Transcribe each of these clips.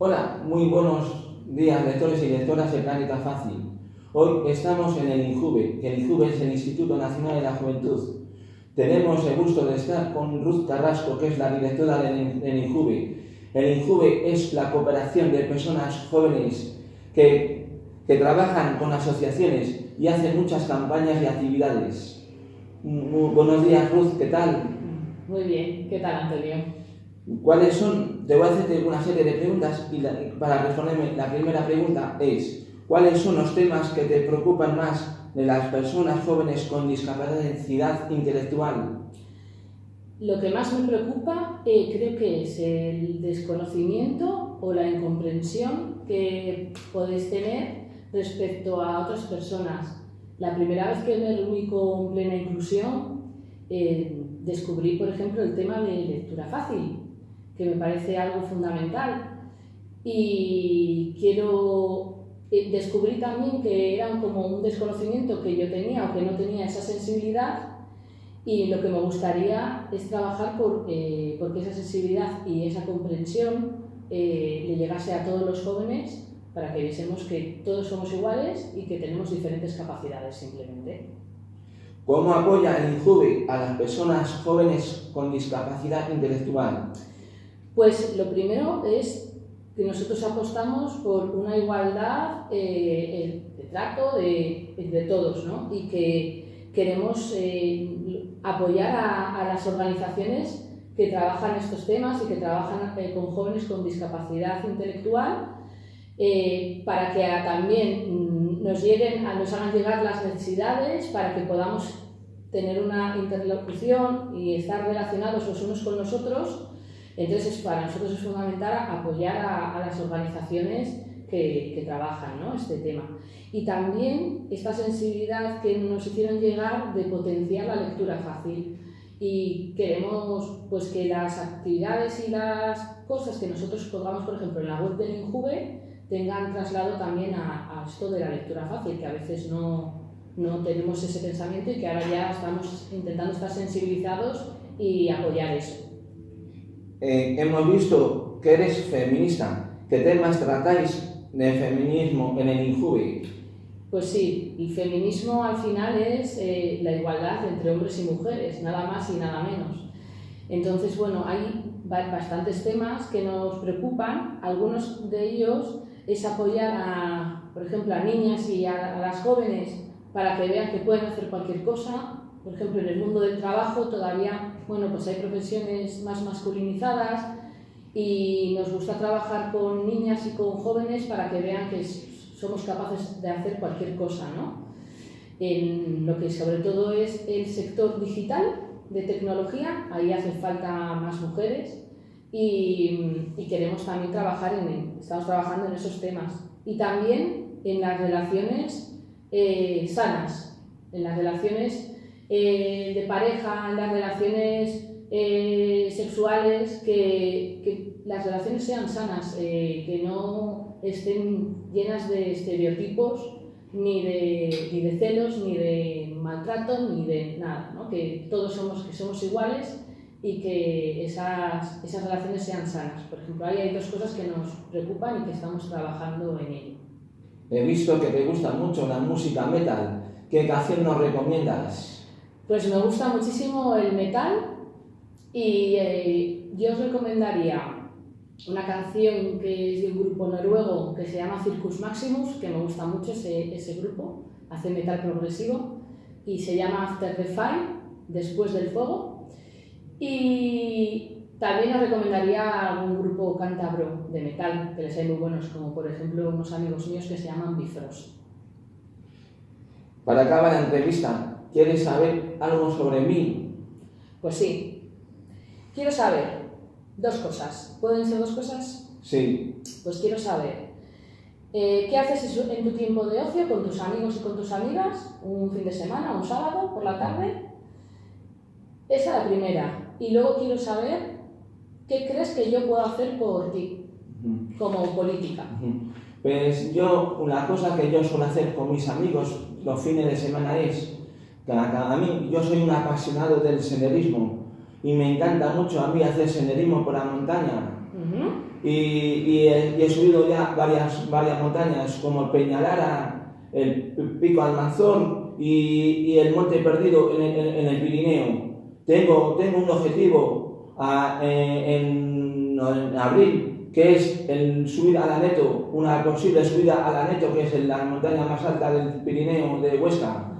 Hola, muy buenos días lectores y lectoras de Planeta Fácil. Hoy estamos en el INJUVE, que el INJUVE es el Instituto Nacional de la Juventud. Tenemos el gusto de estar con Ruth Carrasco, que es la directora del, INJUVE. El INJUVE es la cooperación de personas jóvenes que, que trabajan con asociaciones y hacen muchas campañas y actividades. Muy buenos días, Ruth, ¿qué tal? Muy bien, ¿qué tal, Antonio? ¿Cuáles son? Te voy a hacerte una serie de preguntas y la, para responderme la primera pregunta es ¿cuáles son los temas que te preocupan más de las personas jóvenes con discapacidad intelectual? Lo que más me preocupa eh, creo que es el desconocimiento o la incomprensión que podéis tener respecto a otras personas. La primera vez que me reuní con plena inclusión eh, descubrí, por ejemplo, el tema de lectura fácil que me parece algo fundamental. Y quiero eh, descubrir también que era como un desconocimiento que yo tenía o que no tenía esa sensibilidad y lo que me gustaría es trabajar por, eh, porque esa sensibilidad y esa comprensión eh, le llegase a todos los jóvenes para que viésemos que todos somos iguales y que tenemos diferentes capacidades simplemente. ¿Cómo apoya el INJUVE a las personas jóvenes con discapacidad intelectual? Pues lo primero es que nosotros apostamos por una igualdad eh, de trato de, todos ¿no? y que queremos eh, apoyar a, las organizaciones que trabajan estos temas y que trabajan eh, con jóvenes con discapacidad intelectual eh, para que también mm, nos, lleguen, nos hagan llegar las necesidades, para que podamos tener una interlocución y estar relacionados los unos con los otros entonces, para nosotros es fundamental apoyar a, a las organizaciones que, trabajan ¿no? este tema. Y también esta sensibilidad que nos hicieron llegar de potenciar la lectura fácil. Y queremos pues, que las actividades y las cosas que nosotros pongamos, por ejemplo, en la web del INJUVE, tengan traslado también a, a esto de la lectura fácil, que a veces no, no tenemos ese pensamiento y que ahora ya estamos intentando estar sensibilizados y apoyar eso eh, hemos visto que eres feminista. ¿Qué temas tratáis de feminismo en el INJUVE? Pues sí, el feminismo al final es eh, la igualdad entre hombres y mujeres, nada más y nada menos. Entonces, bueno, hay bastantes temas que nos preocupan. Algunos de ellos es apoyar a, por ejemplo, a niñas y a, a las jóvenes para que vean que pueden hacer cualquier cosa. Por ejemplo, en el mundo del trabajo todavía bueno, pues hay profesiones más masculinizadas y nos gusta trabajar con niñas y con jóvenes para que vean que somos capaces de hacer cualquier cosa, ¿no? En lo que sobre todo es el sector digital de tecnología, ahí hace falta más mujeres y, y queremos también trabajar en, estamos trabajando en esos temas. Y también en las relaciones eh, sanas, en las relaciones eh, de pareja, en las relaciones eh, sexuales, que, que, las relaciones sean sanas, eh, que no estén llenas de estereotipos, ni de, ni de celos, ni de maltrato, ni de nada, ¿no? que todos somos, que somos iguales y que esas, esas relaciones sean sanas. Por ejemplo, ahí hay dos cosas que nos preocupan y que estamos trabajando en ello. He visto que te gusta mucho la música metal. ¿Qué canción nos recomiendas? Pues me gusta muchísimo el metal y eh, yo os recomendaría una canción que es de un grupo noruego que se llama Circus Maximus, que me gusta mucho ese, ese grupo, hace metal progresivo y se llama After the Fire, después del fuego. Y también os recomendaría algún grupo cántabro de metal, que les hay muy buenos, como por ejemplo unos amigos míos que se llaman Bifrost. Para acabar la entrevista, ¿Quieres saber algo sobre mí? Pues sí. Quiero saber dos cosas. ¿Pueden ser dos cosas? Sí. Pues quiero saber eh, qué haces en tu tiempo de ocio con tus amigos y con tus amigas, un fin de semana, un sábado, por la tarde. Esa es la primera. Y luego quiero saber qué crees que yo puedo hacer por ti, como política. Pues yo, una cosa que yo suelo hacer con mis amigos los fines de semana es a mí, yo soy un apasionado del senderismo y me encanta mucho a mí hacer senderismo por la montaña. Ujú. y, y he, y he subido ya varias, varias montañas como el Peñalara, el Pico Almanzón y, y el Monte Perdido en, el- en el Pirineo. Tengo, tengo un objetivo a- eh, en, en abril, que es el subir a la Neto, una posible subida a la Neto, que es en la montaña más alta del Pirineo de Huesca.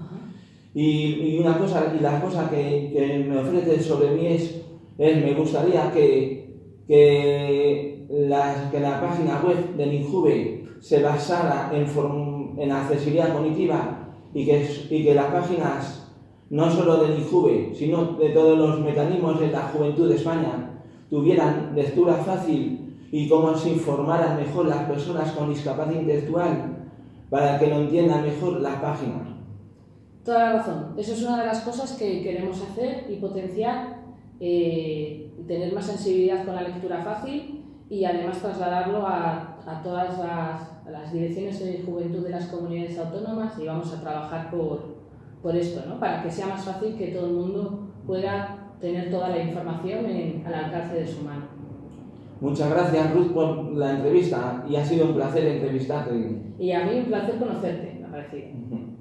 Y, y una cosa, y la cosa que, que me ofrece sobre mí es, es me gustaría que, que, la, que la página web del INJUVE se basara en, form- en accesibilidad cognitiva y que, y que las páginas, no solo del INJUVE, sino de todos los mecanismos de la juventud de España, tuvieran lectura fácil y cómo se informaran mejor las personas con discapacidad intelectual para que lo entiendan mejor las páginas. Toda la razón. Eso es una de las cosas que queremos hacer y potenciar, eh, tener más sensibilidad con la lectura fácil y además trasladarlo a, a todas las, a las direcciones de juventud de las comunidades autónomas y vamos a trabajar por, por esto, ¿no? para que sea más fácil que todo el mundo pueda tener toda la información en- al alcance de su mano. Muchas gracias Ruth por la entrevista y ha sido un placer entrevistarte. Y a mí un placer conocerte, me ha parecido. Ujú.